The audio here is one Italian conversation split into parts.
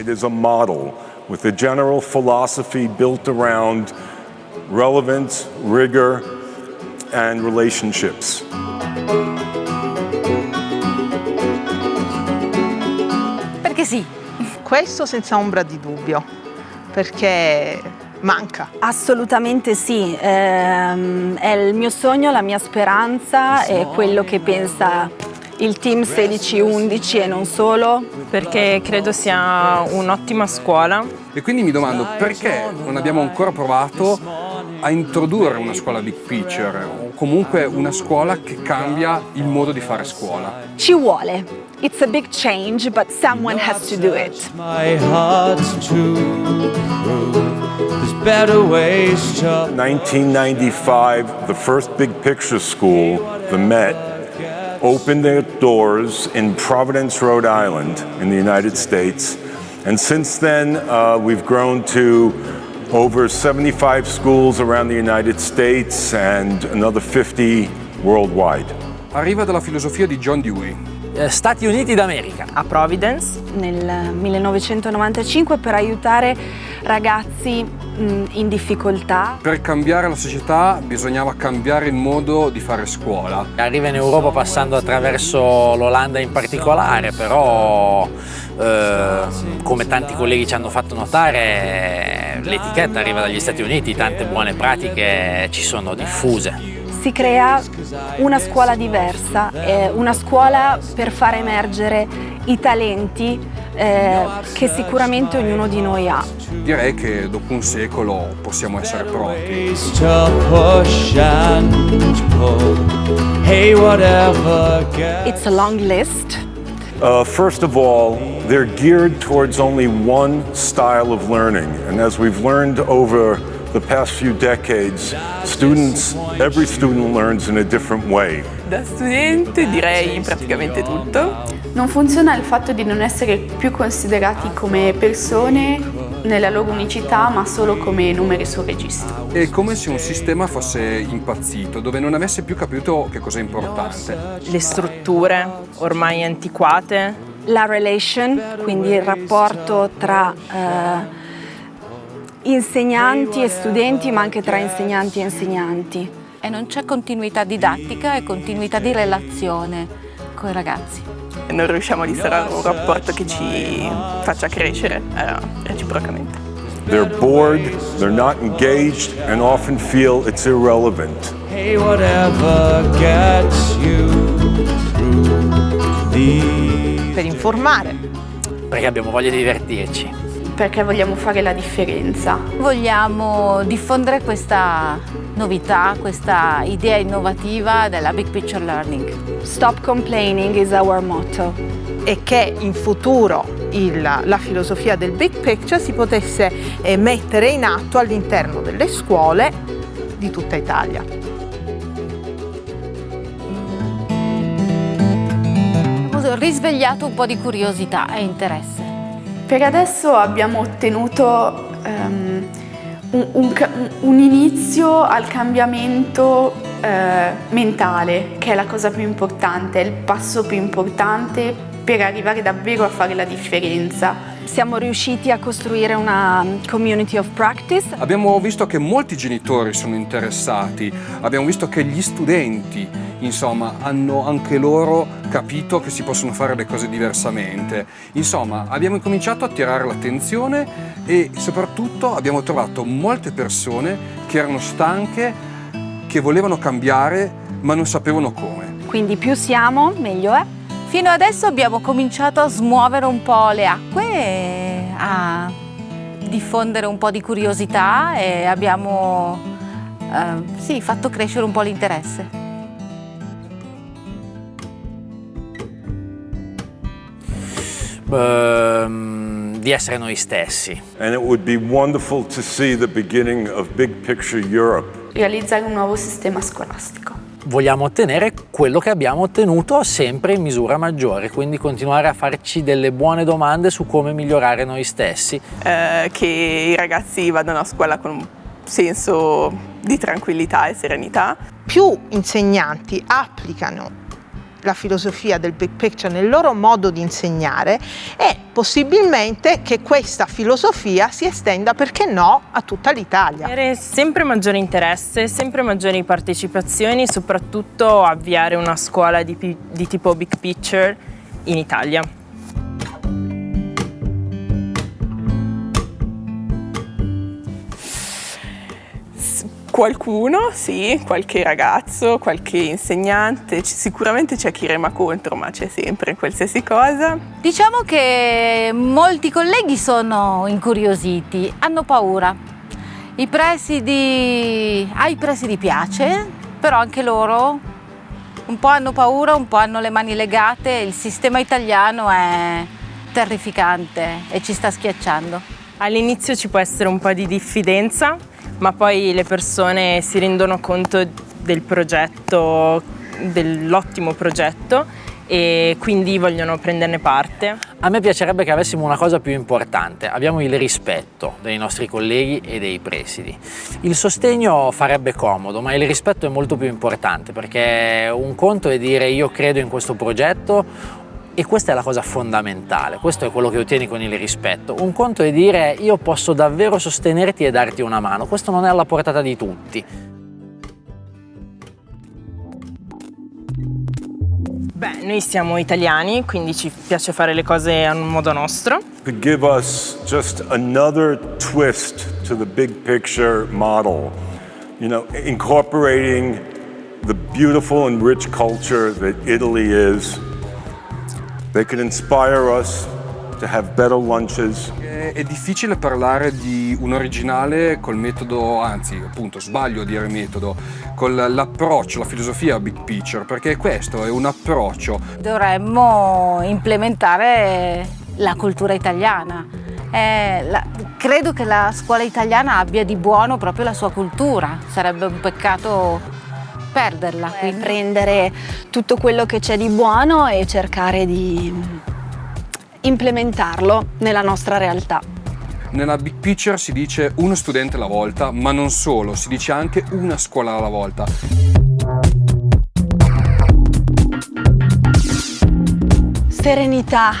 It is a model with a general philosophy built around relevance, rigor, and relationships. Perché sì. Questo senza ombra di dubbio, perché manca. Assolutamente sì, Ehm, è il mio sogno, la mia speranza, è quello che pensa il team 16-11 e non solo. perché credo sia un'ottima scuola. E quindi mi domando perché non abbiamo ancora provato a introdurre una scuola big picture o comunque una scuola che cambia il modo di fare scuola. Ci vuole. It's a big change, but someone has to do it. My heart's to prove there's better ways to 1995, the first big picture school, the Met, opened their doors in Providence, Rhode Island, in the United States. And since then, uh, we've grown to over 75 schools around the United States and another 50 worldwide. Arriva dalla filosofia di John Dewey, Stati Uniti d'America. A Providence Nel 1995 per aiutare ragazzi in difficoltà. Per cambiare la società bisognava cambiare il modo di fare scuola. Arriva in Europa passando attraverso l'Olanda in particolare, però eh, come tanti colleghi ci hanno fatto notare l'etichetta arriva dagli Stati Uniti, tante buone pratiche ci sono diffuse. Si crea una scuola diversa, eh, una scuola per far emergere i talenti eh, che sicuramente ognuno di noi ha. Direi che dopo un secolo possiamo essere pronti. It's a long list. Uh, first of all, they're geared towards only one style of learning. And as we've learned over the past few decades, students, every student learns in a different way. da studente direi praticamente tutto. Non funziona il fatto di non essere più considerati come persone nella loro unicità, ma solo come numeri sul registro. È come se un sistema fosse impazzito, dove non avesse più capito che cosa è importante. Le strutture ormai antiquate, La relation, quindi il rapporto tra eh, insegnanti e studenti, ma anche tra insegnanti e insegnanti. E non c'è continuità didattica e continuità di relazione con i ragazzi. non riusciamo a instaurare un rapporto che ci faccia crescere eh, reciprocamente. They're bored, they're not engaged, and often feel it's irrelevant. Hey, whatever gets you through the Per informare, Perché abbiamo voglia di divertirci. Perché vogliamo fare la differenza. Vogliamo diffondere questa novità, questa idea innovativa della Big Picture Learning. Stop complaining is our motto. e che in futuro il- la filosofia del big picture si potesse eh, mettere in atto all'interno delle scuole di tutta Italia. Risvegliato un po' di curiosità e interesse. Per adesso abbiamo ottenuto ehm, un, un un inizio al cambiamento eh, mentale, che è la cosa più importante, è il passo più importante per arrivare davvero a fare la differenza. Siamo riusciti a costruire una community of practice. Abbiamo visto che molti genitori sono interessati, abbiamo visto che gli studenti, insomma, hanno anche loro capito che si possono fare le cose diversamente. Insomma, abbiamo incominciato a attirare l'attenzione e soprattutto abbiamo trovato molte persone che erano stanche, che volevano cambiare ma non sapevano come. Quindi più siamo, meglio è. Fino adesso abbiamo cominciato a smuovere un po' le acque, e a diffondere un po' di curiosità e abbiamo eh, sì, fatto crescere un po' l'interesse. Ehm, di essere noi stessi. And it would be wonderful to see the beginning of Big Picture Europe. Realizzare un nuovo sistema scolastico. Vogliamo ottenere quello che abbiamo ottenuto sempre in misura maggiore, quindi continuare a farci delle buone domande su come migliorare noi stessi. Eh, che i ragazzi vadano a scuola con un senso di tranquillità e serenità. Più insegnanti applicano la filosofia del big picture nel loro modo di insegnare e possibilmente che questa filosofia si estenda, perché no, a tutta l'Italia. Avere sempre maggiore interesse, sempre maggiori partecipazioni, soprattutto avviare una scuola di, di tipo big picture in Italia. Qualcuno, sì, qualche ragazzo, qualche insegnante, sicuramente c'è chi rema contro, ma c'è sempre qualsiasi cosa. Diciamo che molti colleghi sono incuriositi, hanno paura. I presidi, ai presidi piace, però anche loro un po' hanno paura, un po' hanno le mani legate, il sistema italiano è terrificante e ci sta schiacciando. All'inizio ci può essere un po' di diffidenza, ma poi le persone si rendono conto del progetto, dell'ottimo progetto e quindi vogliono prenderne parte. A me piacerebbe che avessimo una cosa più importante, abbiamo il rispetto dei nostri colleghi e dei presidi. Il sostegno farebbe comodo, ma il rispetto è molto più importante perché un conto è dire io credo in questo progetto e questa è la cosa fondamentale, questo è quello che ottieni con il rispetto. Un conto è dire io posso davvero sostenerti e darti una mano, questo non è alla portata di tutti. Beh, noi siamo italiani, quindi ci piace fare le cose a un modo nostro. Could give us just another twist to the big picture model, you know, incorporating the beautiful and rich culture that Italy is They can inspire us to have better lunches. È difficile parlare di un originale col metodo, anzi appunto sbaglio a dire metodo, con l'approccio, la filosofia big picture, perché questo è un approccio. Dovremmo implementare la cultura italiana. Eh, la, credo che la scuola italiana abbia di buono proprio la sua cultura, sarebbe un peccato perderla. Quindi. Prendere tutto quello che c'è di buono e cercare di implementarlo nella nostra realtà. Nella big picture si dice uno studente alla volta, ma non solo, si dice anche una scuola alla volta. Serenità,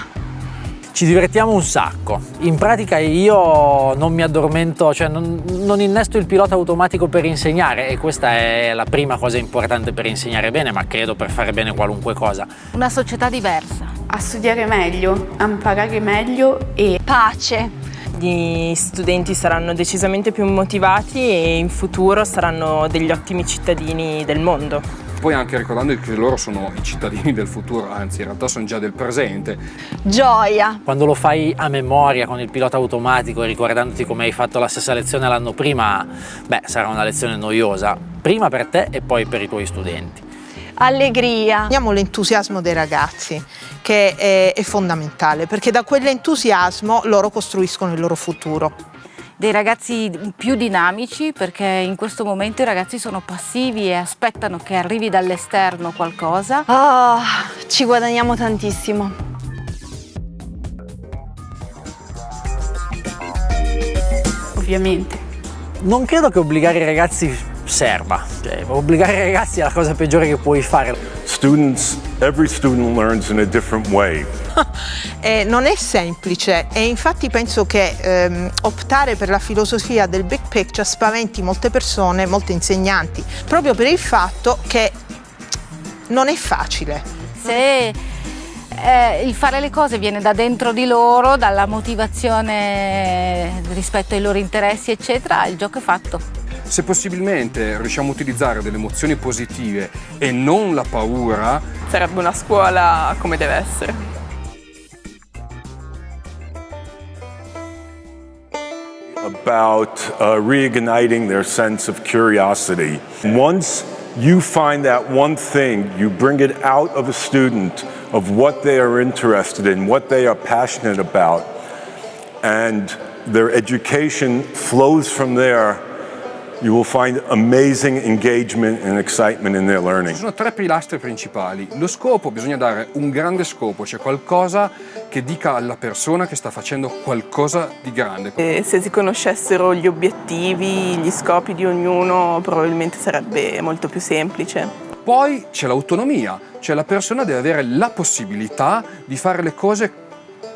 ci divertiamo un sacco. In pratica io non mi addormento, cioè non, non, innesto il pilota automatico per insegnare e questa è la prima cosa importante per insegnare bene, ma credo per fare bene qualunque cosa. Una società diversa. A studiare meglio, a imparare meglio e pace. Gli studenti saranno decisamente più motivati e in futuro saranno degli ottimi cittadini del mondo poi anche ricordando che loro sono i cittadini del futuro, anzi in realtà sono già del presente. Gioia! Quando lo fai a memoria con il pilota automatico e ricordandoti come hai fatto la stessa lezione l'anno prima, beh, sarà una lezione noiosa, prima per te e poi per i tuoi studenti. Allegria. Abbiamo l'entusiasmo dei ragazzi che è, è fondamentale perché da quell'entusiasmo loro costruiscono il loro futuro dei ragazzi più dinamici perché in questo momento i ragazzi sono passivi e aspettano che arrivi dall'esterno qualcosa. Oh, ci guadagniamo tantissimo. Ovviamente. Non credo che obbligare i ragazzi serva, cioè, obbligare i ragazzi è la cosa peggiore che puoi fare. Students, every student learns in a different way. Eh, non è semplice e infatti penso che ehm, optare per la filosofia del big picture spaventi molte persone, molti insegnanti, proprio per il fatto che non è facile. Se eh, il fare le cose viene da dentro di loro, dalla motivazione rispetto ai loro interessi, eccetera, il gioco è fatto. Se possibilmente riusciamo a utilizzare delle emozioni positive e non la paura, sarebbe una scuola come deve essere. About uh, reigniting their sense of curiosity. Once you find that one thing, you bring it out of a student of what they are interested in, what they are passionate about, and their education flows from there you will find amazing engagement and excitement in their learning. Ci sono tre pilastri principali. Lo scopo, bisogna dare un grande scopo, cioè qualcosa che dica alla persona che sta facendo qualcosa di grande. E se si conoscessero gli obiettivi, gli scopi di ognuno, probabilmente sarebbe molto più semplice. Poi c'è l'autonomia, cioè la persona deve avere la possibilità di fare le cose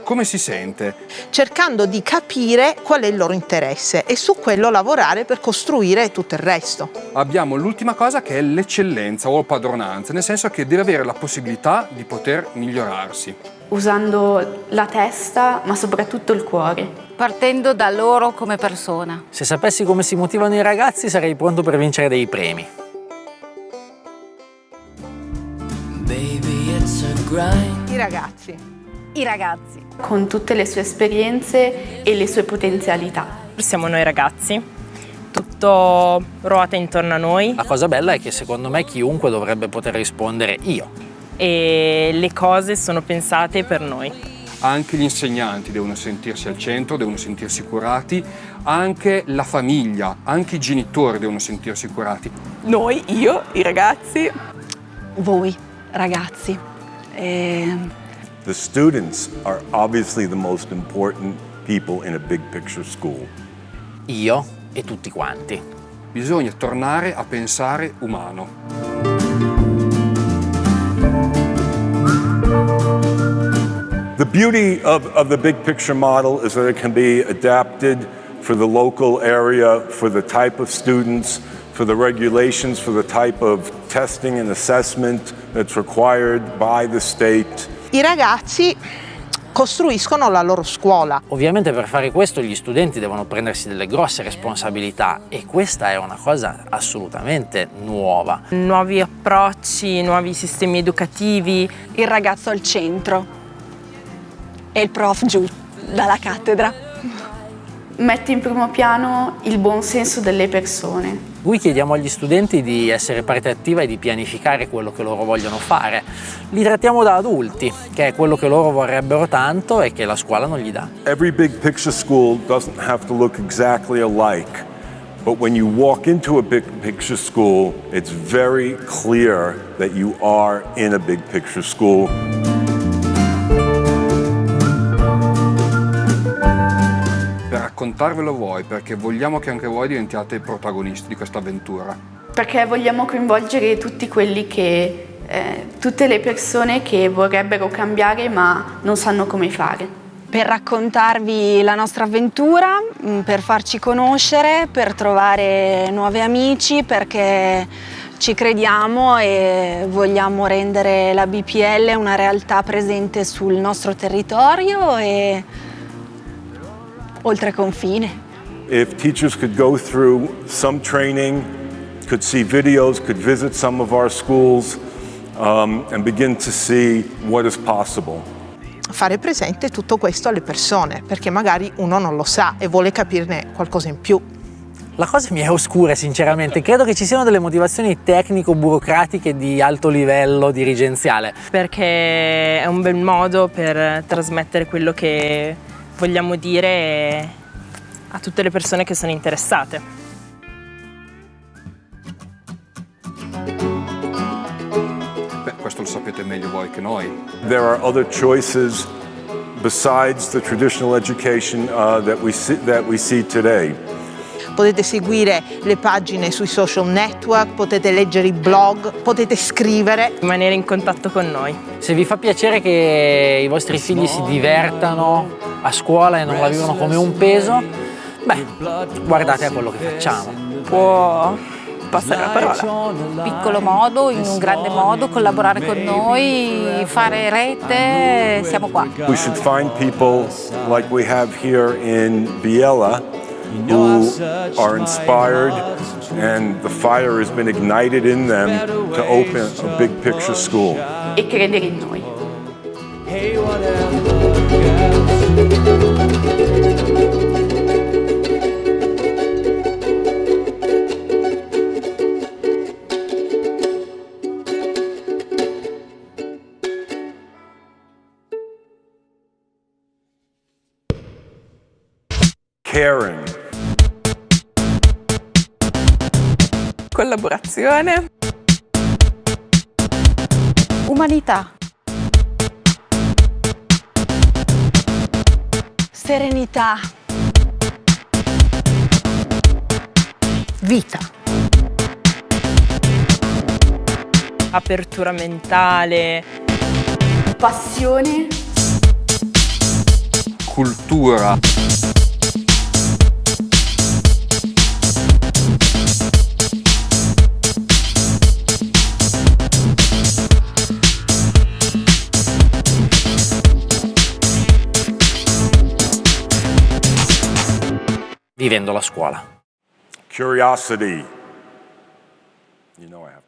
come si sente. cercando di capire qual è il loro interesse e su quello lavorare per costruire tutto il resto. Abbiamo l'ultima cosa che è l'eccellenza o padronanza, nel senso che deve avere la possibilità di poter migliorarsi. usando la testa ma soprattutto il cuore. Partendo da loro come persona. Se sapessi come si motivano i ragazzi sarei pronto per vincere dei premi. Baby, it's a grind. I ragazzi. I ragazzi. Con tutte le sue esperienze e le sue potenzialità. Siamo noi ragazzi, tutto ruota intorno a noi La cosa bella è che secondo me chiunque dovrebbe poter rispondere io. e le cose sono pensate per noi. Anche gli insegnanti devono sentirsi al centro, devono sentirsi curati, anche la famiglia, anche i genitori devono sentirsi curati. Noi, io, i ragazzi, Voi, ragazzi. E The students are obviously the most important people in a big picture school. Io e tutti quanti. Bisogna tornare a pensare umano. The beauty of, of the big picture model is that it can be adapted for the local area, for the type of students, for the regulations, for the type of testing and assessment that's required by the state. I ragazzi costruiscono la loro scuola. Ovviamente per fare questo gli studenti devono prendersi delle grosse responsabilità e questa è una cosa assolutamente nuova. Nuovi approcci, nuovi sistemi educativi, il ragazzo al centro e il prof giù dalla cattedra. Mette in primo piano il buon senso delle persone. Qui chiediamo agli studenti di essere parte attiva e di pianificare quello che loro vogliono fare. Li trattiamo da adulti, che è quello che loro vorrebbero tanto e che la scuola non gli dà. Every big picture school doesn't have to look exactly alike, but when you walk into a big picture school, it's very clear that you are in a big picture school. Raccontarvelo voi, perché vogliamo che anche voi diventiate i protagonisti di questa avventura. Perché vogliamo coinvolgere tutti quelli che, eh, tutte le persone che vorrebbero cambiare ma non sanno come fare. Per raccontarvi la nostra avventura, mh, per farci conoscere, per trovare nuovi amici, perché ci crediamo e vogliamo rendere la BPL una realtà presente sul nostro territorio e oltre confine. If teachers could go through some training, could see videos, could visit some of our schools, um, and begin to see what is possible. Fare presente tutto questo alle persone, perché magari uno non lo sa e vuole capirne qualcosa in più. La cosa mi è oscura sinceramente, credo che ci siano delle motivazioni tecnico-burocratiche di alto livello dirigenziale. perché è un bel modo per trasmettere quello che vogliamo dire a tutte le persone che sono interessate. Beh, questo lo sapete meglio voi che noi. There are other choices besides the traditional education uh, that, we see, that we see today. Potete seguire le pagine sui social network, potete leggere i blog, potete scrivere. Rimanere in contatto con noi. Se vi fa piacere che i vostri figli si divertano a scuola e non la vivono come un peso, beh, guardate a quello che facciamo. può passare la parola. Piccolo modo, in un grande modo, collaborare con noi, fare rete, siamo qua. We should find people like we have here in Biella who are inspired and the fire has been ignited in them to open a big picture school. E credere in noi. Hey, whatever, Caring, Collaborazione, Umanità. Serenità, Vita. apertura mentale. Passione, Cultura. Vivendo la scuola. Curiosity. You know I have